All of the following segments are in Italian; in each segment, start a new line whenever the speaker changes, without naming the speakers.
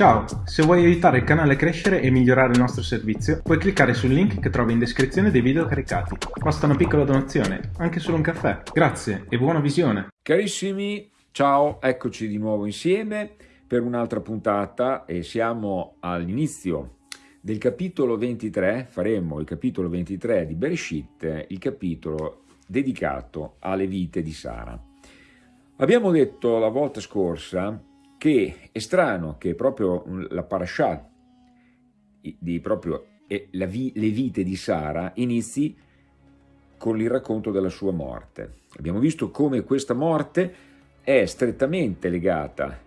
Ciao, se vuoi aiutare il canale a crescere e migliorare il nostro servizio, puoi cliccare sul link che trovi in descrizione dei video caricati. Basta una piccola donazione, anche solo un caffè. Grazie e buona visione!
Carissimi, ciao, eccoci di nuovo insieme per un'altra puntata e siamo all'inizio del capitolo 23, faremo il capitolo 23 di Bereshit, il capitolo dedicato alle vite di Sara. Abbiamo detto la volta scorsa che è strano che proprio la parasha di proprio le vite di Sara inizi con il racconto della sua morte. Abbiamo visto come questa morte è strettamente legata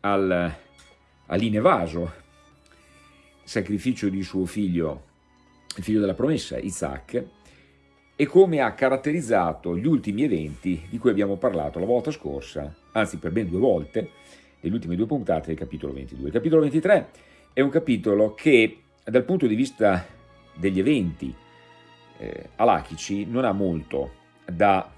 al, all'Inevaso, sacrificio di suo figlio, il figlio della promessa, Isaac, e come ha caratterizzato gli ultimi eventi di cui abbiamo parlato la volta scorsa, anzi per ben due volte, nelle ultime due puntate del capitolo 22. Il capitolo 23 è un capitolo che dal punto di vista degli eventi eh, alachici non ha molto da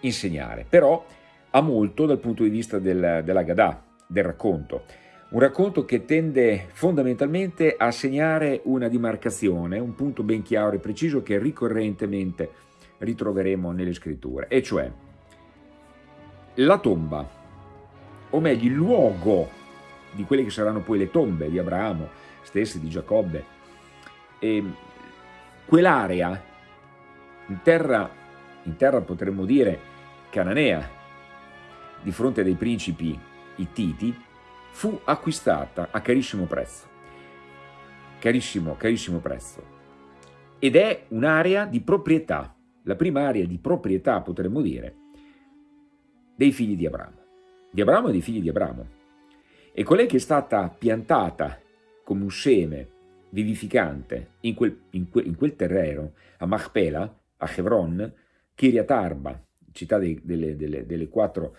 insegnare, però ha molto dal punto di vista del, della Gadà, del racconto. Un racconto che tende fondamentalmente a segnare una dimarcazione, un punto ben chiaro e preciso che ricorrentemente ritroveremo nelle scritture, e cioè la tomba o meglio il luogo di quelle che saranno poi le tombe di Abramo, stesse di Giacobbe, e quell'area in terra, in terra potremmo dire cananea, di fronte dei principi ittiti, fu acquistata a carissimo prezzo, carissimo, carissimo prezzo, ed è un'area di proprietà, la prima area di proprietà potremmo dire, dei figli di Abramo di Abramo e dei figli di Abramo. E colei che è stata piantata come un seme vivificante in quel, in quel, in quel terreno, a Machpela, a Hebron, Kiryat Arba, città dei, delle, delle, delle, quattro,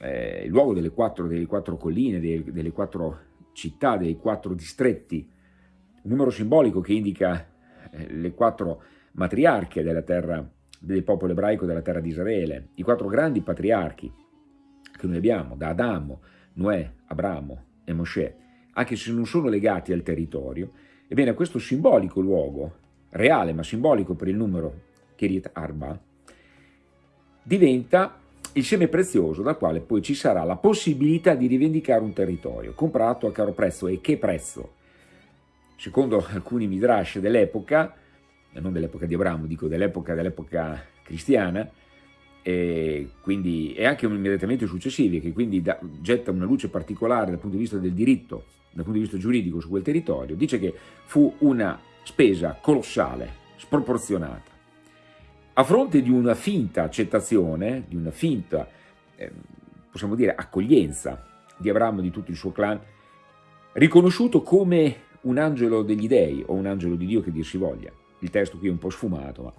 eh, luogo delle quattro, delle quattro colline, delle, delle quattro città, dei quattro distretti, un numero simbolico che indica eh, le quattro matriarche della terra, del popolo ebraico della terra di Israele, i quattro grandi patriarchi, che noi abbiamo da Adamo, Noè, Abramo e Mosè, anche se non sono legati al territorio, ebbene questo simbolico luogo, reale ma simbolico per il numero Kiryat Arba, diventa il seme prezioso dal quale poi ci sarà la possibilità di rivendicare un territorio, comprato a caro prezzo e che prezzo? Secondo alcuni midrash dell'epoca, non dell'epoca di Abramo, dico dell'epoca dell'epoca cristiana, e, quindi, e anche immediatamente successivi, che quindi da, getta una luce particolare dal punto di vista del diritto, dal punto di vista giuridico su quel territorio, dice che fu una spesa colossale, sproporzionata. A fronte di una finta accettazione, di una finta, eh, possiamo dire, accoglienza di Abramo e di tutto il suo clan, riconosciuto come un angelo degli dei o un angelo di Dio che dir si voglia. Il testo qui è un po' sfumato, ma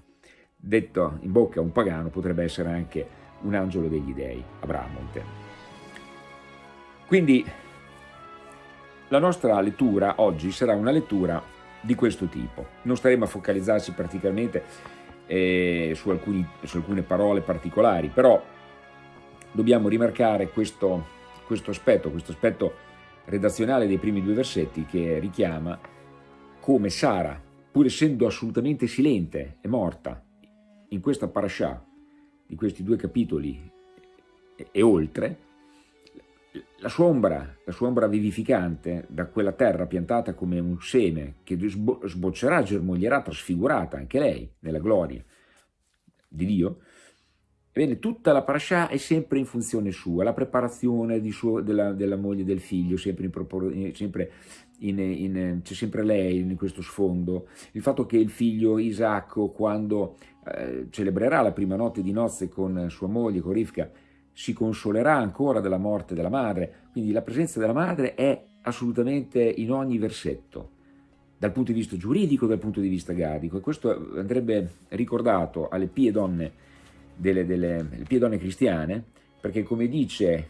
detto in bocca a un pagano potrebbe essere anche un angelo degli dei, Abramonte. Quindi la nostra lettura oggi sarà una lettura di questo tipo. Non staremo a focalizzarci praticamente eh, su, alcuni, su, alcune parole particolari, però dobbiamo rimarcare questo, questo aspetto, questo aspetto redazionale dei primi due versetti che richiama come Sara, pur essendo assolutamente silente, è morta, in questa parasha, di questi due capitoli e, e oltre, la sua, ombra, la sua ombra vivificante da quella terra piantata come un seme che sboccerà, germoglierà, trasfigurata anche lei nella gloria di Dio, Ebbene, tutta la parasha è sempre in funzione sua, la preparazione suo, della, della, moglie e del figlio, sempre, in, sempre c'è sempre lei in questo sfondo, il fatto che il figlio Isacco, quando eh, celebrerà la prima notte di nozze con sua moglie, con Rivka, si consolerà ancora della morte della madre, quindi la presenza della madre è assolutamente in ogni versetto, dal punto di vista giuridico, dal punto di vista gadico, e questo andrebbe ricordato alle pie donne delle, delle piedone cristiane, perché come dice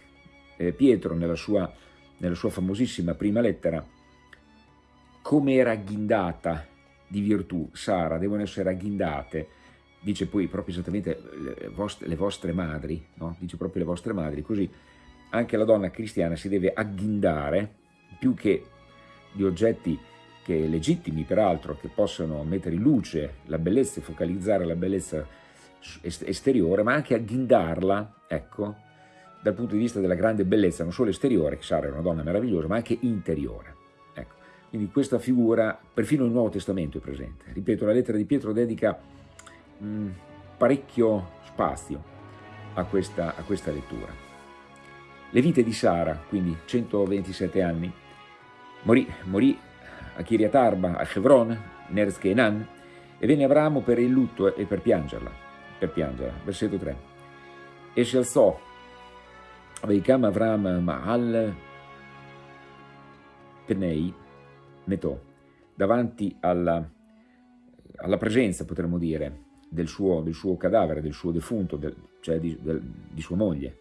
eh, Pietro nella sua, nella sua famosissima prima lettera, come era agghindata di virtù Sara, devono essere agghindate, dice poi proprio esattamente le vostre, le vostre madri, no? dice proprio le vostre madri, così anche la donna cristiana si deve agghindare, più che di oggetti che legittimi peraltro, che possono mettere in luce la bellezza e focalizzare la bellezza esteriore, ma anche agghindarla, ecco, dal punto di vista della grande bellezza, non solo esteriore, che Sara era una donna meravigliosa, ma anche interiore. Quindi questa figura, perfino il Nuovo Testamento è presente. Ripeto, la lettera di Pietro dedica mh, parecchio spazio a questa, a questa lettura. Le vite di Sara, quindi 127 anni, morì, morì a Kiryat Arba, a Hebron, Nerz Kenan, e venne Abramo per il lutto e per piangerla, per piangerla. Versetto 3. E si alzò, Veikam Avram Ma'al Penei, Metò, davanti alla, alla presenza, potremmo dire, del suo, del suo, cadavere, del suo defunto, del, cioè di, del, di sua moglie.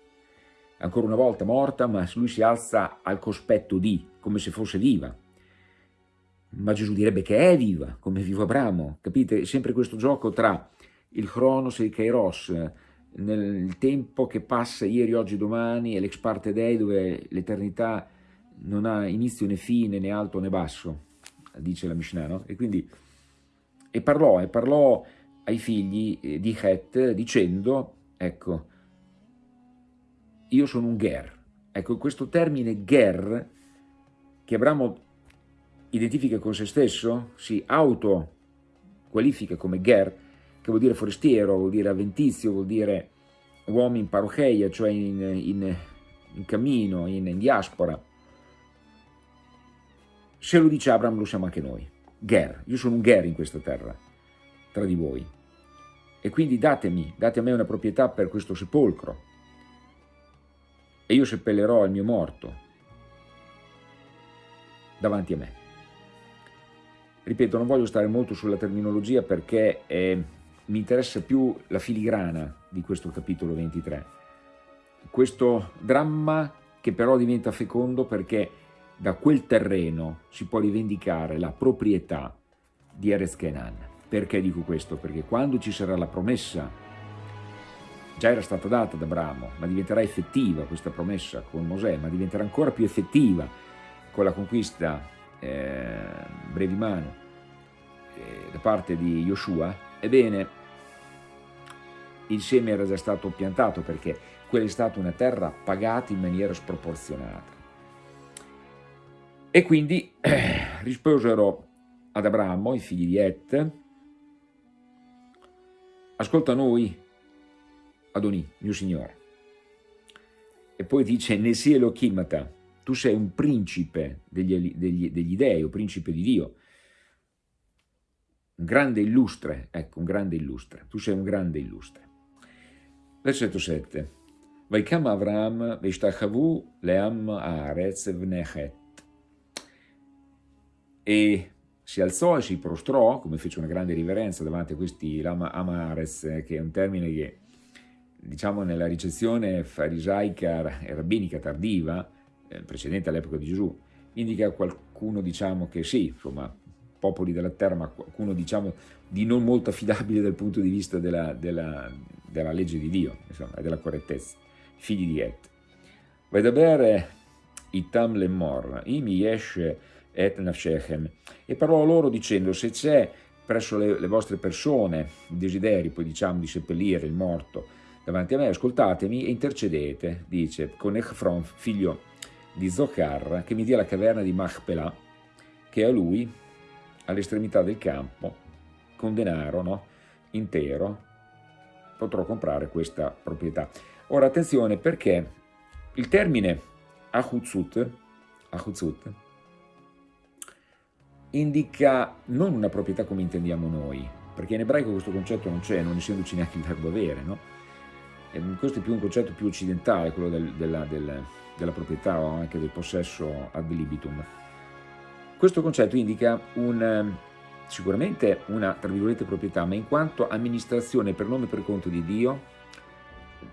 Ancora una volta morta, ma lui si alza al cospetto di, come se fosse viva ma Gesù direbbe che è viva, come è vivo Abramo, capite? È sempre questo gioco tra il Cronos e il Kairos, nel tempo che passa ieri, oggi, domani, e l'ex parte dei dove l'eternità non ha inizio né fine, né alto né basso, dice la Mishnah, no? E quindi, e parlò, e parlò ai figli eh, di Het dicendo, ecco, io sono un ger. Ecco, questo termine ger, che Abramo identifica con se stesso, si auto-qualifica come ger, che vuol dire forestiero, vuol dire avventizio, vuol dire uomo in parocheia, cioè in, in, in cammino, in, in, diaspora. Se lo dice Abraham lo siamo anche noi. Ger, io sono un ger in questa terra, tra di voi. E quindi datemi, date a me una proprietà per questo sepolcro. E io seppellerò il mio morto davanti a me. Ripeto, non voglio stare molto sulla terminologia perché eh, mi interessa più la filigrana di questo capitolo 23. Questo dramma che però diventa fecondo perché da quel terreno si può rivendicare la proprietà di Erez Kenan. Perché dico questo? Perché quando ci sarà la promessa, già era stata data da Abramo, ma diventerà effettiva questa promessa con Mosè, ma diventerà ancora più effettiva con la conquista eh, brevi mano eh, da parte di Yoshua, ebbene il seme era già stato piantato perché quella è stata una terra pagata in maniera sproporzionata. E quindi eh, risposero ad Abramo, i figli di Et, ascolta noi, Adonì, mio Signore. E poi dice, ne sia Elohimata, tu sei un principe degli, degli, degli dei, o principe di Dio, un grande illustre, ecco, un grande illustre, tu sei un grande illustre. Versetto 7. Vaikam Avram veshtachavu leam haaretz vnechet. E si alzò e si prostrò, come fece una grande riverenza davanti a questi Lama Amares, che è un termine che, diciamo, nella ricezione farisaica e rabbinica tardiva, eh, precedente all'epoca di Gesù, indica qualcuno, diciamo, che sì, insomma, popoli della terra, ma qualcuno, diciamo, di non molto affidabile dal punto di vista della, della, della legge di Dio, insomma, e della correttezza, figli di Et. Vedaber itam lemor, imi yesh et nafshechem, e parlò loro dicendo, se c'è presso le, le vostre persone desideri, poi diciamo, di seppellire il morto davanti a me, ascoltatemi e intercedete, dice, con Echfron, figlio di Zochar, che mi dia la caverna di Machpelah, che a lui, all'estremità del campo, con denaro no, intero, potrò comprare questa proprietà. Ora attenzione perché il termine Ahutzut, Ahutzut indica non una proprietà come intendiamo noi, perché in ebraico questo concetto non c'è, non essendoci neanche il verbo avere, no? Questo è più un concetto più occidentale, quello del, della, del, della proprietà o anche del possesso ad libitum. Questo concetto indica un, sicuramente una, tra virgolette, proprietà, ma in quanto amministrazione per nome e per conto di Dio,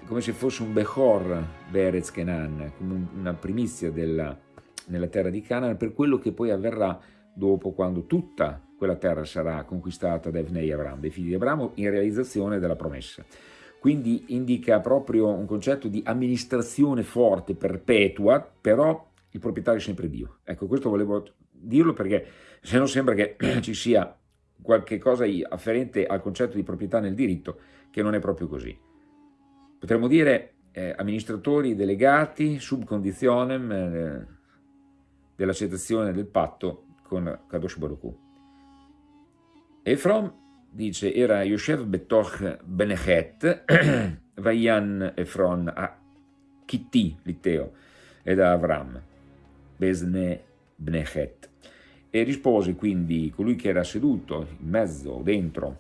come se fosse un Bechor Berez Kenan, come una primizia della, nella terra di Canaan, per quello che poi avverrà dopo quando tutta quella terra sarà conquistata da Evnei Abramo, dei figli di Abramo, in realizzazione della promessa. Quindi indica proprio un concetto di amministrazione forte, perpetua, però il proprietario è sempre Dio. Ecco, questo volevo dirlo perché se non sembra che ci sia qualche cosa afferente al concetto di proprietà nel diritto, che non è proprio così. Potremmo dire eh, amministratori delegati sub conditionem eh, dell'accettazione del patto con Kadosh Baruch. Efrom dice era Yoshev Betoch Benechet Vayan Efron a Kitti Litteo ed Avram Besne Benechet e rispose quindi colui che era seduto in mezzo, dentro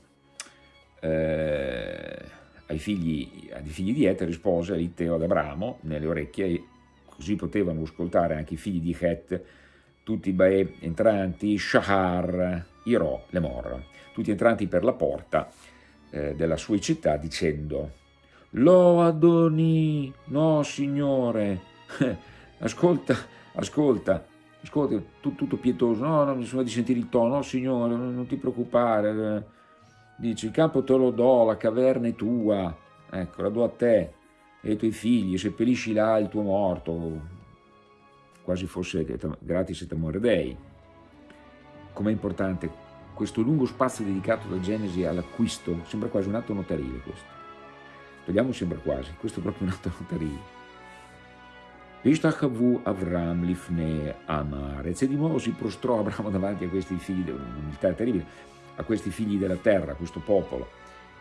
eh, ai, figli, ai figli di Et, rispose a Litteo ad Abramo nelle orecchie così potevano ascoltare anche i figli di Het tutti i entranti, Shahar, Iro, Lemor, tutti entranti per la porta eh, della sua città dicendo Lo Adoni, no signore, ascolta, ascolta, ascolta, tu, tutto pietoso, no, no, nessuno di sentire il tono, no signore, non, non ti preoccupare, dice il campo te lo do, la caverna è tua, ecco, la do a te. E ai tuoi figli, seppellisci là il tuo morto, quasi fosse gratis et amore dei. Com'è importante questo lungo spazio dedicato da Genesi all'acquisto, sembra quasi un atto notarile questo. Togliamo sembra quasi, questo è proprio un atto notarile. Vishtachavu Avram Lifne Amarez e di nuovo si prostrò Abramo davanti a questi figli, un'umiltà terribile, a questi figli della terra, a questo popolo,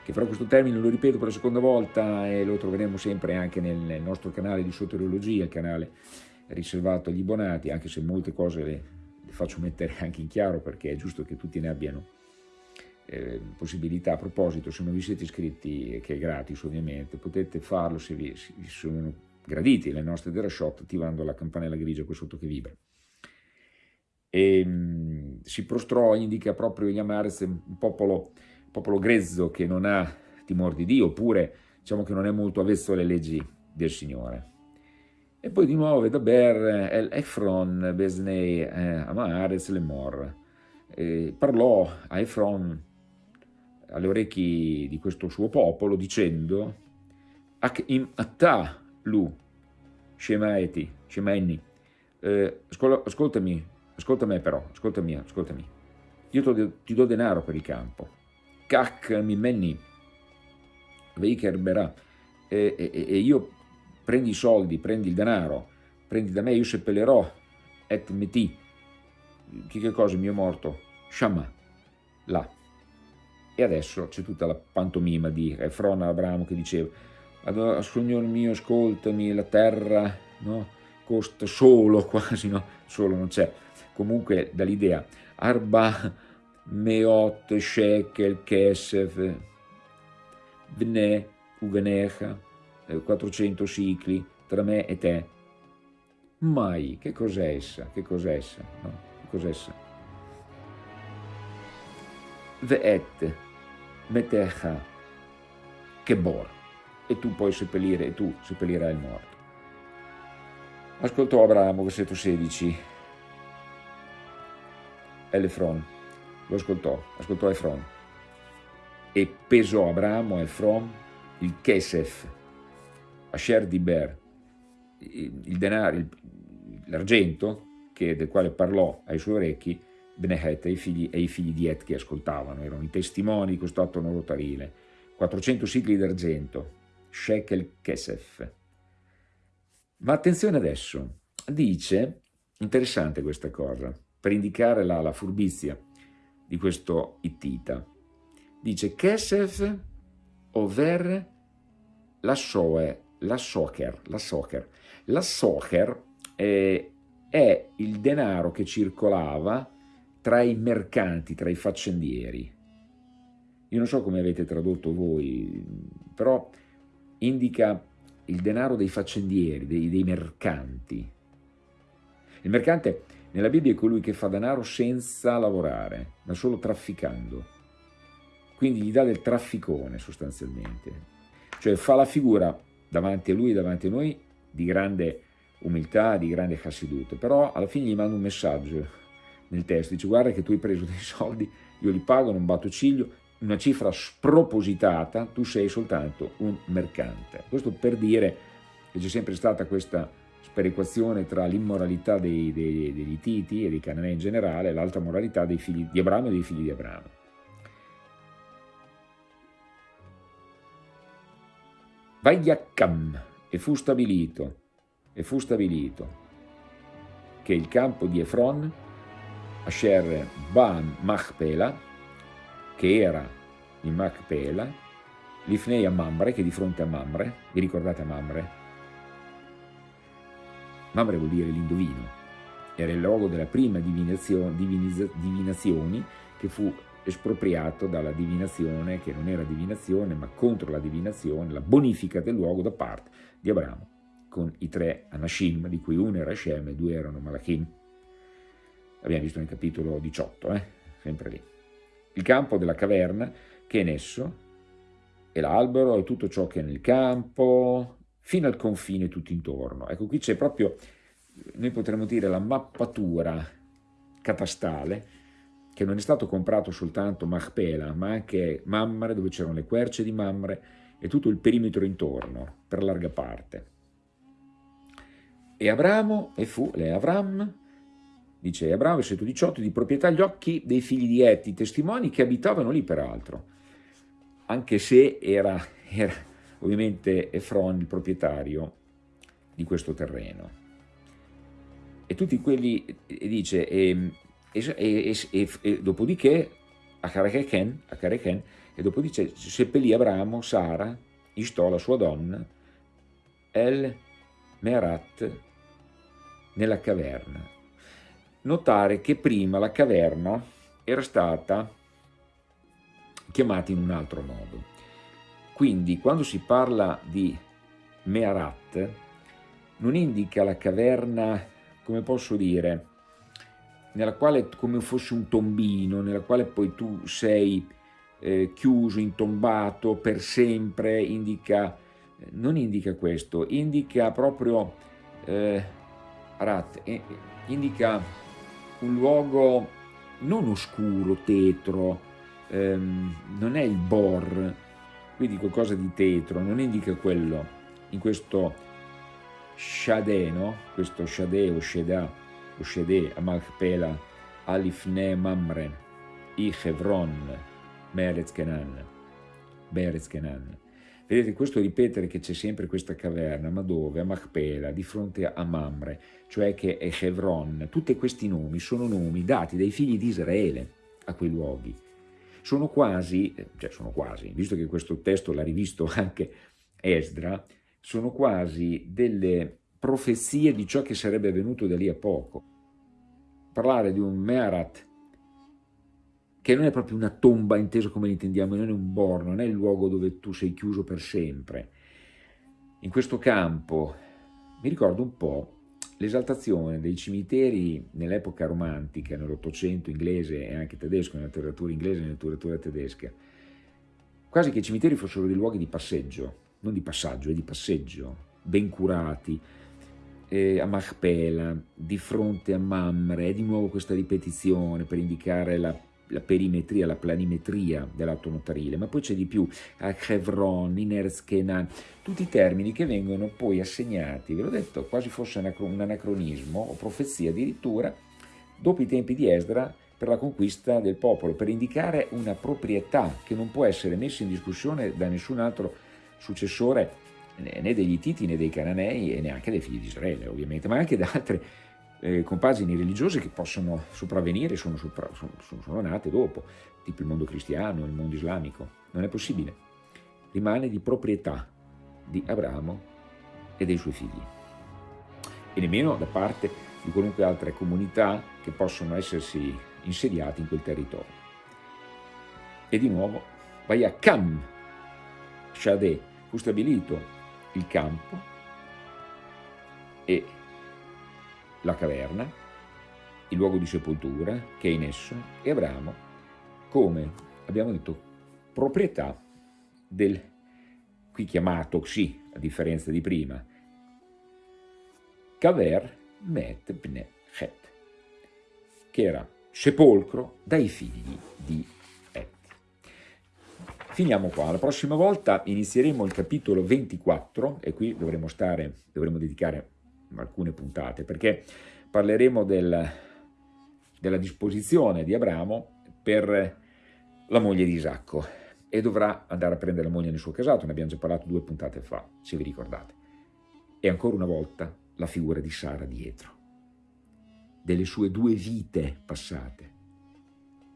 che però questo termine lo ripeto per la seconda volta e lo troveremo sempre anche nel nostro canale di soteriologia, il canale riservato agli abbonati, anche se molte cose le, faccio mettere anche in chiaro perché è giusto che tutti ne abbiano eh, possibilità. A proposito, se non vi siete iscritti, che è gratis ovviamente, potete farlo se vi, se vi sono graditi le nostre Derashot attivando la campanella grigia qui sotto che vibra. E, mh, mm, si prostrò, indica proprio gli Amarez, un popolo, un popolo grezzo che non ha timore di Dio, oppure diciamo che non è molto avvezzo alle leggi del Signore. E poi di nuovo Vedaber, El Efron, Besnei, eh, Amares, Lemor. Eh, parlò a Efron alle orecchie di questo suo popolo dicendo Ak im atta lu, Shemaeti, Shemaeni, eh, ascoltami, ascoltami però, ascoltami, ascoltami. Io ti do denaro per il campo. Kak mi menni, veiker berà, e, e, e io prendi i soldi, prendi il denaro, prendi da me, io seppellerò, et meti, che cosa, mio morto? Shama, là. E adesso c'è tutta la pantomima di Efron Abramo che diceva, Signore mio, ascoltami, la terra no, costa solo, quasi, no, solo non c'è, comunque dall'idea, Arba meot shekel kesef, vne uvenecha, 400 cicli tra me e te. Mai, che cos'è essa? Che cos'è essa? No? Che cos'è essa? Ve'et metecha kebor e tu puoi seppellire, e tu seppellirai il morto. Ascoltò Abramo, versetto 16, Elefron, lo ascoltò, ascoltò Efron, e pesò Abramo, Efron, il Kesef, Asher Diber, il denaro, l'argento del quale parlò ai suoi orecchi Benehet e i figli, e i figli di Et che ascoltavano, erano i testimoni di questo atto notarile, 400 sigli d'argento, shekel kesef. Ma attenzione adesso, dice, interessante questa cosa, per indicare la, la furbizia di questo Ittita, dice kesef over la soe la soccer, la soccer. La soccer eh, è il denaro che circolava tra i mercanti, tra i faccendieri. Io non so come avete tradotto voi, però indica il denaro dei faccendieri, dei, dei mercanti. Il mercante nella Bibbia è colui che fa denaro senza lavorare, ma solo trafficando. Quindi gli dà del trafficone sostanzialmente. Cioè fa la figura davanti a lui davanti a noi di grande umiltà, di grande chassidut, però alla fine gli manda un messaggio nel testo, dice guarda che tu hai preso dei soldi, io li pago, non batto ciglio, una cifra spropositata, tu sei soltanto un mercante. Questo per dire che c'è sempre stata questa sperequazione tra l'immoralità degli Titi e dei Cananei in generale e l'altra moralità dei figli di Abramo e dei figli di Abramo. Vagliaccam, e fu stabilito, e fu stabilito che il campo di Efron, Asher Bam Machpela, che era in Machpela, Lifnei a Mamre, che è di fronte a Mamre, vi ricordate Mamre? Mamre vuol dire l'indovino, era il luogo della prima divinazione, divinazioni che fu espropriato dalla divinazione, che non era divinazione, ma contro la divinazione, la bonifica del luogo da parte di Abramo, con i tre Anashim, di cui uno era Shem e due erano Malachim. Abbiamo visto nel capitolo 18, eh? sempre lì. Il campo della caverna, che è in esso, e l'albero e tutto ciò che è nel campo, fino al confine tutto intorno. Ecco, qui c'è proprio, noi potremmo dire, la mappatura catastale che non è stato comprato soltanto Machpela, ma anche Mamre, dove c'erano le querce di Mamre e tutto il perimetro intorno, per larga parte. E Abramo, e fu, le Avram, dice Abramo, versetto 18, di proprietà agli occhi dei figli di Eti, testimoni che abitavano lì peraltro, anche se era, era ovviamente Efron il proprietario di questo terreno. E tutti quelli, e dice, e, e, e, e, dopodiché a Kareken, a Kareken, e dopodiché seppellì Abramo, Sara, Istò, la sua donna, El Merat nella caverna. Notare che prima la caverna era stata chiamata in un altro modo. Quindi quando si parla di Mearat non indica la caverna, come posso dire, nella quale come fosse un tombino, nella quale poi tu sei eh, chiuso, intombato per sempre, indica, non indica questo, indica proprio, eh, Arat, eh, indica un luogo non oscuro, tetro, ehm, non è il bor, quindi qualcosa di tetro, non indica quello, in questo Shadeh, no? questo Shadeh o Shedah, ושדה המכפלה על לפני ממרן, אי חברון, בארץ כנען. בארץ כנען. Vedete, questo ripetere che c'è sempre questa caverna, ma dove? A Machpela, di fronte a Mamre, cioè che è Hebron. Tutti questi nomi sono nomi dati dai figli di Israele a quei luoghi. Sono quasi, cioè sono quasi, visto che questo testo l'ha rivisto anche Esdra, sono quasi delle profezie di ciò che sarebbe avvenuto da lì a poco. Parlare di un Meharat, che non è proprio una tomba inteso come l'intendiamo, non è un borno, non è il luogo dove tu sei chiuso per sempre. In questo campo mi ricordo un po' l'esaltazione dei cimiteri nell'epoca romantica, nell'Ottocento inglese e anche tedesco, nella letteratura inglese e nella letteratura tedesca, quasi che i cimiteri fossero dei luoghi di passeggio, non di passaggio, è di passeggio, ben curati, eh, a Machpela, di fronte a Mamre, è di nuovo questa ripetizione per indicare la, la perimetria, la planimetria dell'atto notarile, ma poi c'è di più, a Chevron, in Erzkenan, tutti i termini che vengono poi assegnati, ve l'ho detto, quasi fosse un anacronismo o profezia addirittura, dopo i tempi di Esdra, per la conquista del popolo, per indicare una proprietà che non può essere messa in discussione da nessun altro successore né degli Titi né dei Cananei e neanche dei figli di Israele ovviamente, ma anche da altre eh, compagini religiose che possono sopravvenire, sono, sopra, sono, sono nate dopo, tipo il mondo cristiano, il mondo islamico. Non è possibile. Rimane di proprietà di Abramo e dei suoi figli. E nemmeno da parte di qualunque altra comunità che possono essersi insediati in quel territorio. E di nuovo, Cam, Shadeh, fu stabilito il campo e la caverna, il luogo di sepoltura che è in esso, e Abramo come, abbiamo detto, proprietà del, qui chiamato sì, a differenza di prima, Kaver Met Bne che era sepolcro dai figli di Finiamo qua, la prossima volta inizieremo il capitolo 24 e qui dovremo stare, dovremo dedicare alcune puntate, perché parleremo del, della disposizione di Abramo per la moglie di Isacco e dovrà andare a prendere la moglie nel suo casato, ne abbiamo già parlato due puntate fa, se vi ricordate. E ancora una volta la figura di Sara dietro, delle sue due vite passate,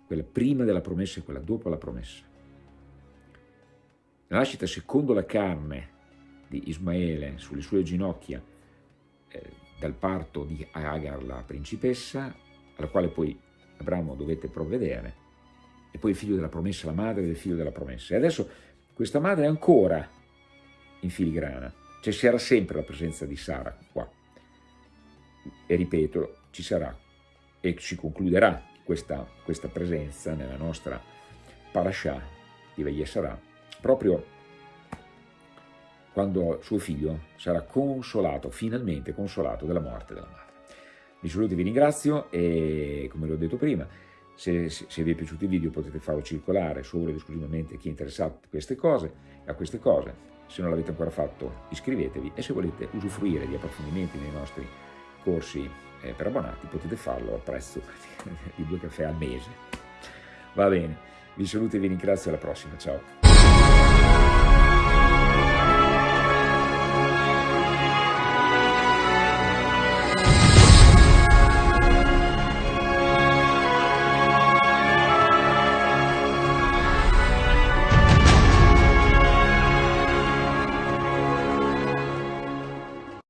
quella prima della promessa e quella dopo la promessa. La nascita secondo la carne di Ismaele sulle sue ginocchia eh, dal parto di Agar, la principessa, alla quale poi Abramo dovette provvedere, e poi il figlio della promessa, la madre del figlio della promessa. E adesso questa madre è ancora in filigrana, cioè c'era sempre la presenza di Sara qua. E ripeto, ci sarà e si concluderà questa, questa presenza nella nostra parasha di Vayesarà proprio quando suo figlio sarà consolato, finalmente consolato della morte della madre. Vi saluto e vi ringrazio e come l'ho detto prima, se, se, se, vi è piaciuto il video potete farlo circolare solo ed esclusivamente a chi è interessato a queste cose, a queste cose. Se non l'avete ancora fatto iscrivetevi e se volete usufruire di approfondimenti nei nostri corsi eh, per abbonati potete farlo al prezzo di due caffè al mese. Va bene, vi saluto e vi ringrazio, alla prossima, ciao!